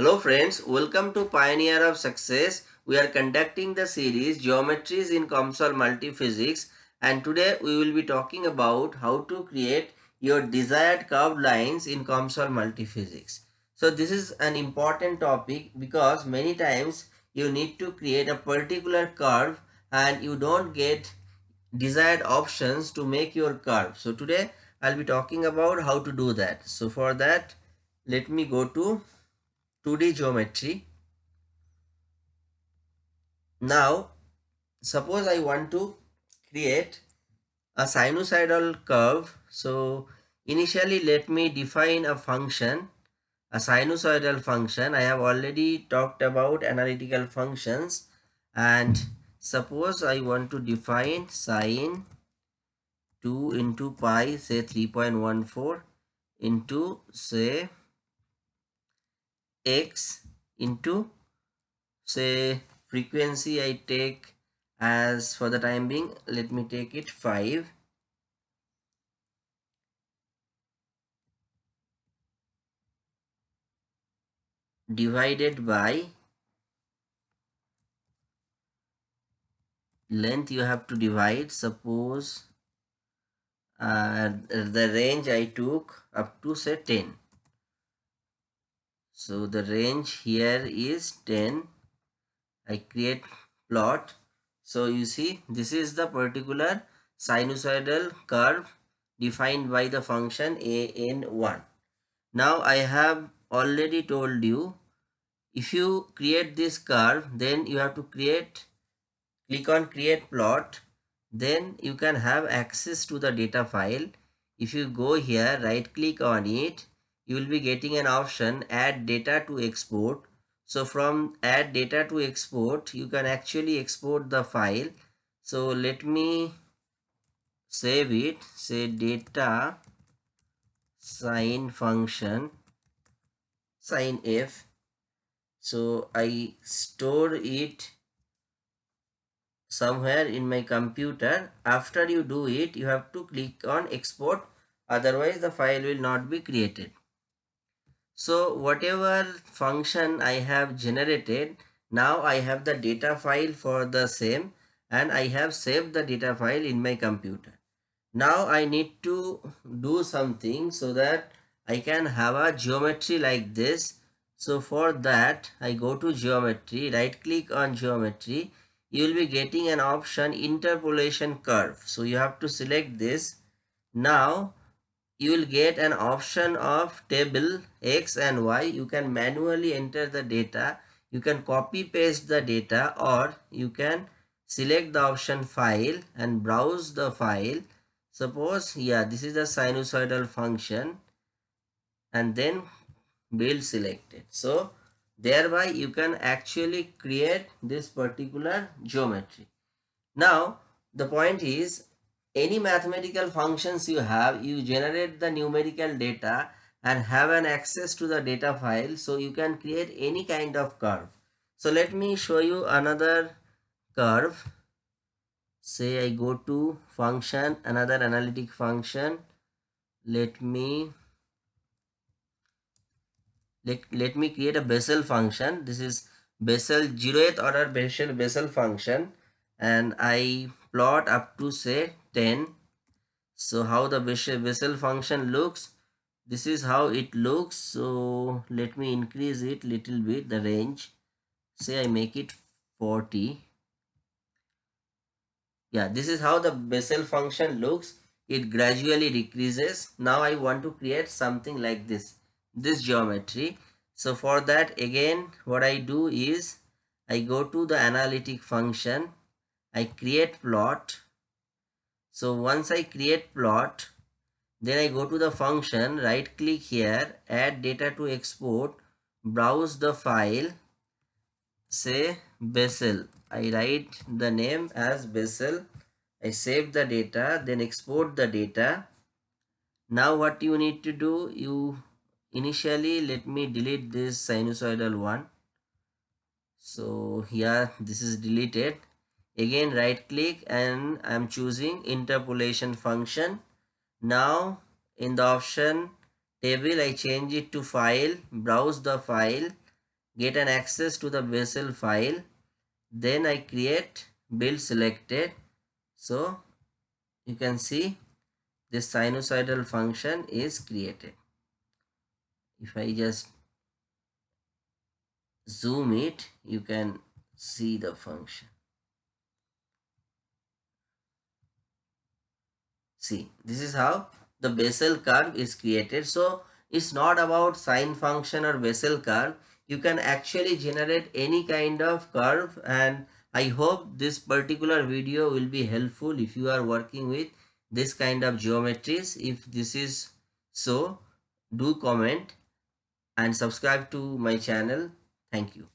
Hello friends, welcome to Pioneer of Success. We are conducting the series Geometries in COMSOL Multiphysics and today we will be talking about how to create your desired curved lines in COMSOL Multiphysics. So this is an important topic because many times you need to create a particular curve and you don't get desired options to make your curve. So today I'll be talking about how to do that. So for that let me go to 2D geometry. Now, suppose I want to create a sinusoidal curve. So, initially let me define a function, a sinusoidal function. I have already talked about analytical functions and suppose I want to define sine 2 into pi say 3.14 into say x into say frequency I take as for the time being let me take it 5 divided by length you have to divide. Suppose uh, the range I took up to say 10 so the range here is 10 i create plot. So you see this is the particular sinusoidal curve defined by the function an1 now i have already told you if you create this curve then you have to create click on create plot. Then you can have access to the data file. If you go here right click on it you will be getting an option add data to export. So from add data to export you can actually export the file. So let me save it. Say data sine function sine f. So i store it somewhere in my computer. After you do it you have to click on export. Otherwise the file will not be created so whatever function I have generated, now I have the data file for the same and I have saved the data file in my computer. Now I need to do something so that I can have a geometry like this. So for that I go to geometry, right click on geometry. You will be getting an option interpolation curve. So you have to select this. Now you will get an option of table x and y. You can manually enter the data. You can copy paste the data or you can select the option file and browse the file. Suppose yeah this is the sinusoidal function and then build selected so thereby you can actually create this particular geometry. Now the point is any mathematical functions you have you generate the numerical data and have an access to the data file so you can create any kind of curve. So let me show you another curve. Say i go to function another analytic function. Let me let, let me create a Bessel function. This is Bessel zeroth order Bessel Bessel function. And I plot up to say 10 so how the Bessel function looks this is how it looks. So let me increase it little bit the range. Say I make it 40 yeah this is how the Bessel function looks. It gradually decreases. Now I want to create something like this this geometry. So for that again what I do is I go to the analytic function. I create plot so once I create plot, then I go to the function, right click here, add data to export, browse the file, say Bessel. I write the name as Bessel. I save the data, then export the data. Now what you need to do, you initially let me delete this sinusoidal one. So here this is deleted again right click and I'm choosing interpolation function. Now in the option table I change it to file browse the file get an access to the Bessel file. Then I create build selected. So you can see this sinusoidal function is created. If I just zoom it you can see the function see this is how the Bessel curve is created so it's not about sine function or Bessel curve you can actually generate any kind of curve and I hope this particular video will be helpful if you are working with this kind of geometries. If this is so, do comment and subscribe to my channel. Thank you.